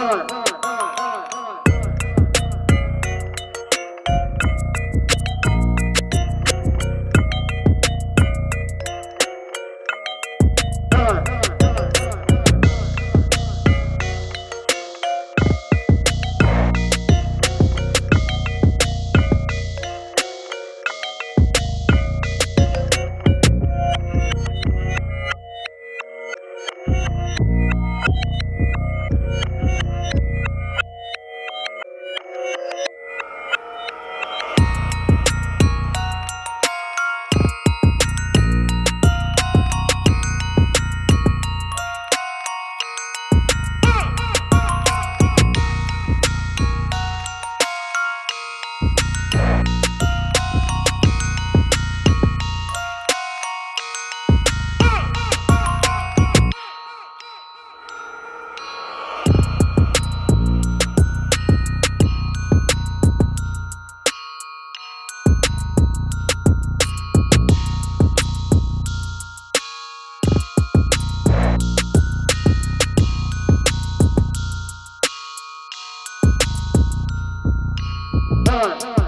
All right. nine.